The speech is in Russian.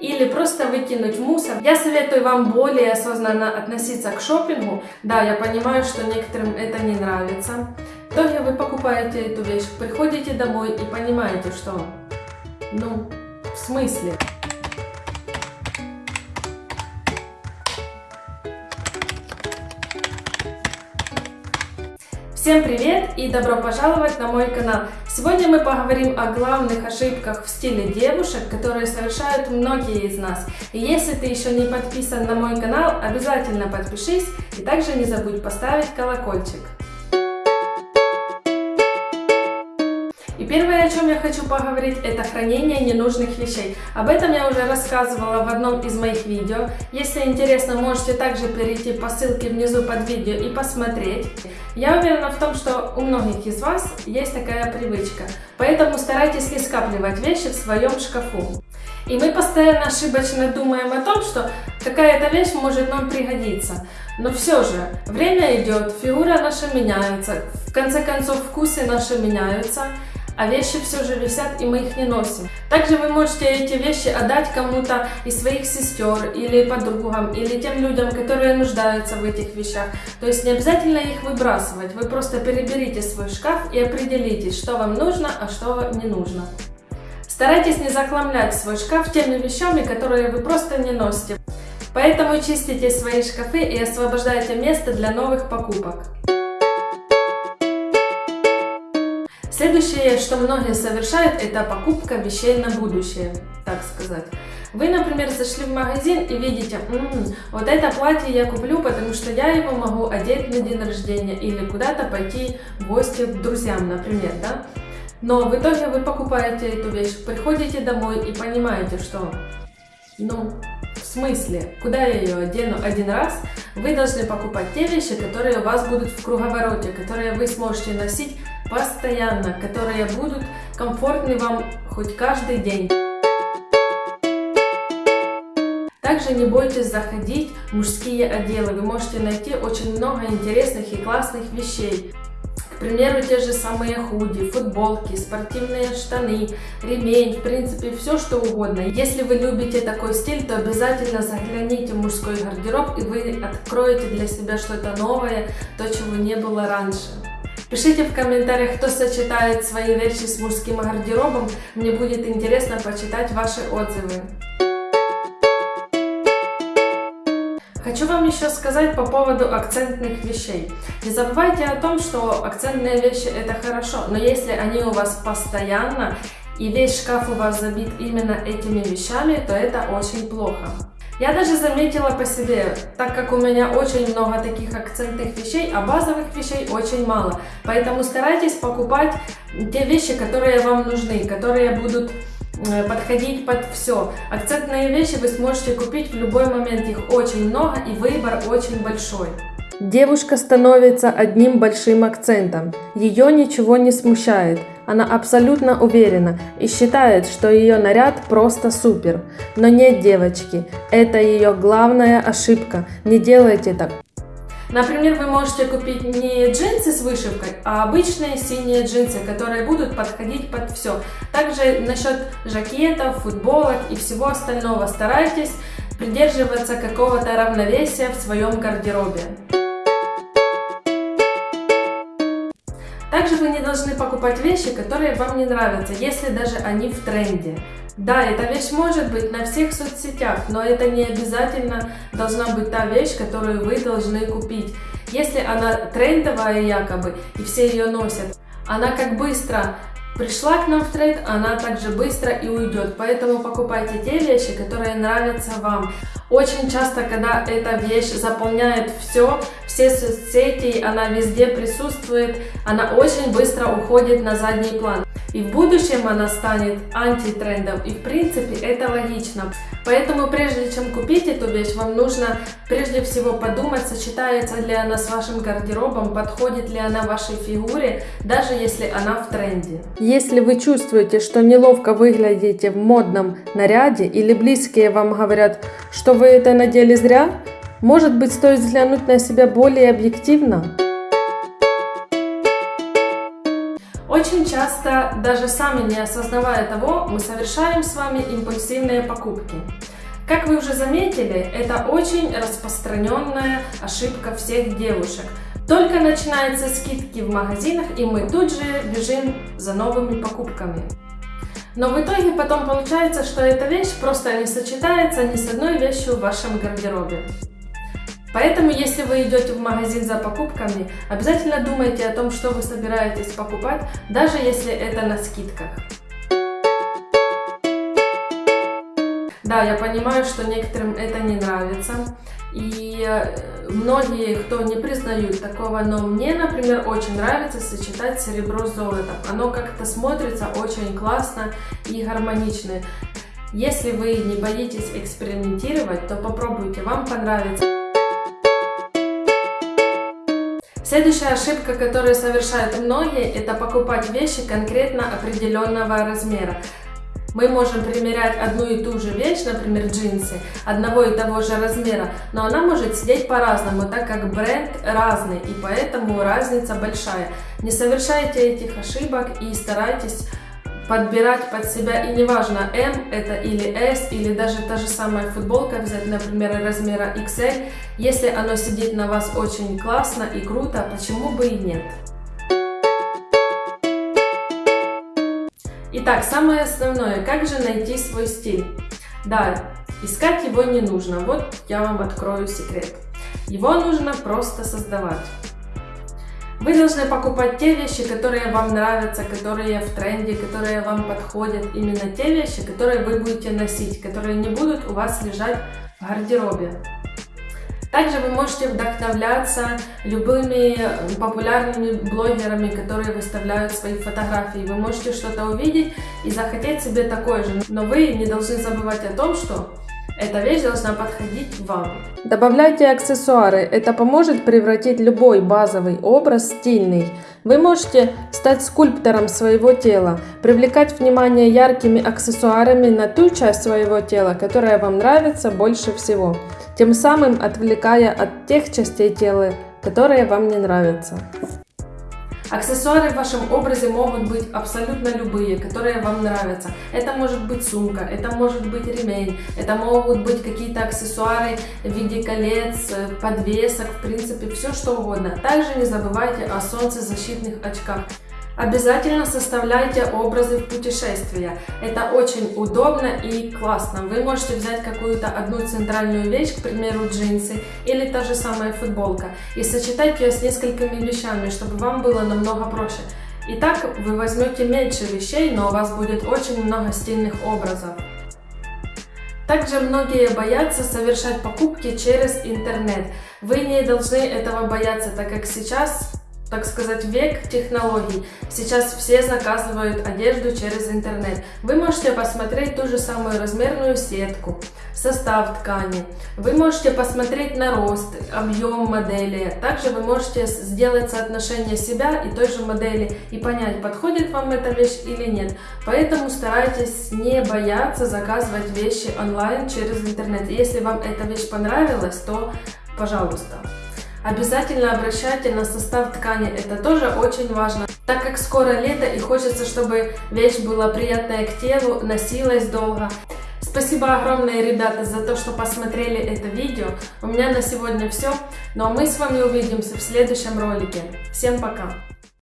или просто выкинуть мусор. Я советую вам более осознанно относиться к шопингу. Да, я понимаю, что некоторым это не нравится. В итоге вы покупаете эту вещь, приходите домой и понимаете, что... Ну, в смысле? Всем привет и добро пожаловать на мой канал. Сегодня мы поговорим о главных ошибках в стиле девушек, которые совершают многие из нас. И если ты еще не подписан на мой канал, обязательно подпишись и также не забудь поставить колокольчик. Первое, о чем я хочу поговорить, это хранение ненужных вещей. Об этом я уже рассказывала в одном из моих видео. Если интересно, можете также перейти по ссылке внизу под видео и посмотреть. Я уверена в том, что у многих из вас есть такая привычка, поэтому старайтесь не скапливать вещи в своем шкафу. И мы постоянно ошибочно думаем о том, что какая-то вещь может нам пригодиться. Но все же, время идет, фигура наша меняется, в конце концов вкусы наши меняются, а вещи все же висят, и мы их не носим. Также вы можете эти вещи отдать кому-то из своих сестер или подругам, или тем людям, которые нуждаются в этих вещах. То есть не обязательно их выбрасывать, вы просто переберите свой шкаф и определитесь, что вам нужно, а что не нужно. Старайтесь не захламлять свой шкаф теми вещами, которые вы просто не носите. Поэтому чистите свои шкафы и освобождайте место для новых покупок. Следующее, что многие совершают, это покупка вещей на будущее, так сказать. Вы, например, зашли в магазин и видите, М -м, вот это платье я куплю, потому что я его могу одеть на день рождения или куда-то пойти в гости к друзьям, например, да? Но в итоге вы покупаете эту вещь, приходите домой и понимаете, что, ну, в смысле, куда я ее одену один раз? Вы должны покупать те вещи, которые у вас будут в круговороте, которые вы сможете носить постоянно, которые будут комфортны вам хоть каждый день. Также не бойтесь заходить в мужские отделы, вы можете найти очень много интересных и классных вещей. К примеру, те же самые худи, футболки, спортивные штаны, ремень, в принципе, все что угодно. Если вы любите такой стиль, то обязательно загляните в мужской гардероб, и вы откроете для себя что-то новое, то, чего не было раньше. Пишите в комментариях, кто сочетает свои вещи с мужским гардеробом. Мне будет интересно почитать ваши отзывы. Хочу вам еще сказать по поводу акцентных вещей. Не забывайте о том, что акцентные вещи это хорошо, но если они у вас постоянно и весь шкаф у вас забит именно этими вещами, то это очень плохо. Я даже заметила по себе, так как у меня очень много таких акцентных вещей, а базовых вещей очень мало. Поэтому старайтесь покупать те вещи, которые вам нужны, которые будут э, подходить под все. Акцентные вещи вы сможете купить в любой момент, их очень много и выбор очень большой. Девушка становится одним большим акцентом. Ее ничего не смущает. Она абсолютно уверена и считает, что ее наряд просто супер. Но нет, девочки, это ее главная ошибка. Не делайте так. Например, вы можете купить не джинсы с вышивкой, а обычные синие джинсы, которые будут подходить под все. Также насчет жакетов, футболок и всего остального старайтесь придерживаться какого-то равновесия в своем гардеробе. Также вы не должны покупать вещи, которые вам не нравятся, если даже они в тренде. Да, эта вещь может быть на всех соцсетях, но это не обязательно должна быть та вещь, которую вы должны купить. Если она трендовая якобы, и все ее носят, она как быстро пришла к нам в тренд, она также быстро и уйдет. Поэтому покупайте те вещи, которые нравятся вам. Очень часто, когда эта вещь заполняет все, все соцсети, она везде присутствует, она очень быстро уходит на задний план. И в будущем она станет антитрендом. И в принципе это логично. Поэтому прежде чем купить эту вещь, вам нужно прежде всего подумать, сочетается ли она с вашим гардеробом, подходит ли она вашей фигуре, даже если она в тренде. Если вы чувствуете, что неловко выглядите в модном наряде или близкие вам говорят, что вы это надели зря, может быть стоит взглянуть на себя более объективно? Очень часто, даже сами не осознавая того, мы совершаем с вами импульсивные покупки. Как вы уже заметили, это очень распространенная ошибка всех девушек. Только начинаются скидки в магазинах, и мы тут же бежим за новыми покупками. Но в итоге потом получается, что эта вещь просто не сочетается ни с одной вещью в вашем гардеробе. Поэтому, если вы идете в магазин за покупками, обязательно думайте о том, что вы собираетесь покупать, даже если это на скидках. Да, я понимаю, что некоторым это не нравится. И э, многие, кто не признают такого, но мне, например, очень нравится сочетать серебро с золотом. Оно как-то смотрится очень классно и гармонично. Если вы не боитесь экспериментировать, то попробуйте, вам понравится. Следующая ошибка, которую совершают многие, это покупать вещи конкретно определенного размера мы можем примерять одну и ту же вещь, например, джинсы, одного и того же размера, но она может сидеть по-разному, так как бренд разный, и поэтому разница большая. Не совершайте этих ошибок и старайтесь подбирать под себя, и неважно, M это или S, или даже та же самая футболка взять, например, размера XL, если оно сидит на вас очень классно и круто, почему бы и нет. Итак, самое основное, как же найти свой стиль? Да, искать его не нужно, вот я вам открою секрет. Его нужно просто создавать. Вы должны покупать те вещи, которые вам нравятся, которые в тренде, которые вам подходят. Именно те вещи, которые вы будете носить, которые не будут у вас лежать в гардеробе. Также вы можете вдохновляться любыми популярными блогерами, которые выставляют свои фотографии. Вы можете что-то увидеть и захотеть себе такое же. Но вы не должны забывать о том, что эта вещь должна подходить вам. Добавляйте аксессуары. Это поможет превратить любой базовый образ в стильный. Вы можете стать скульптором своего тела, привлекать внимание яркими аксессуарами на ту часть своего тела, которая вам нравится больше всего, тем самым отвлекая от тех частей тела, которые вам не нравятся. Аксессуары в вашем образе могут быть абсолютно любые, которые вам нравятся. Это может быть сумка, это может быть ремень, это могут быть какие-то аксессуары в виде колец, подвесок, в принципе, все что угодно. Также не забывайте о солнцезащитных очках. Обязательно составляйте образы в путешествия. Это очень удобно и классно. Вы можете взять какую-то одну центральную вещь, к примеру, джинсы или та же самая футболка, и сочетать ее с несколькими вещами, чтобы вам было намного проще. И так вы возьмете меньше вещей, но у вас будет очень много стильных образов. Также многие боятся совершать покупки через интернет. Вы не должны этого бояться, так как сейчас так сказать, век технологий. Сейчас все заказывают одежду через интернет. Вы можете посмотреть ту же самую размерную сетку, состав ткани. Вы можете посмотреть на рост, объем модели. Также вы можете сделать соотношение себя и той же модели и понять, подходит вам эта вещь или нет. Поэтому старайтесь не бояться заказывать вещи онлайн через интернет. Если вам эта вещь понравилась, то пожалуйста. Обязательно обращайте на состав ткани, это тоже очень важно. Так как скоро лето и хочется, чтобы вещь была приятная к телу, носилась долго. Спасибо огромное, ребята, за то, что посмотрели это видео. У меня на сегодня все. Ну а мы с вами увидимся в следующем ролике. Всем пока!